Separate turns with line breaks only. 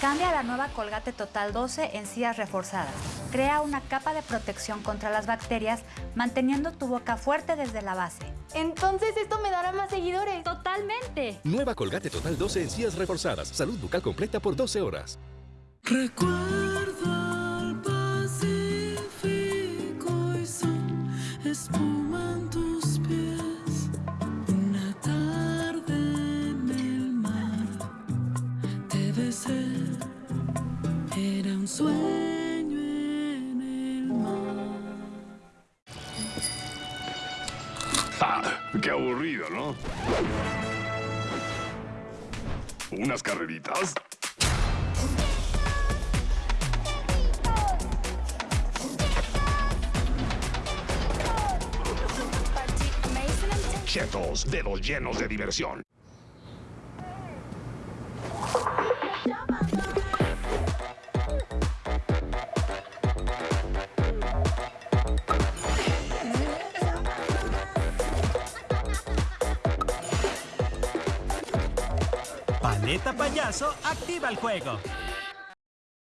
Cambia la nueva Colgate Total 12 en sillas reforzadas. Crea una capa de protección contra las bacterias, manteniendo tu boca fuerte desde la base.
Entonces esto me dará más seguidores.
¡Totalmente!
Nueva Colgate Total 12 en sillas reforzadas. Salud bucal completa por 12 horas.
Recuerdo al Pacífico y son espuma en tus pies. Te besé. Era un sueño en el mar.
Ah, qué aburrido, ¿no? ¿Unas carreritas? Chetos, dedos llenos de diversión.
Paleta Payaso activa el juego.